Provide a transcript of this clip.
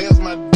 There's my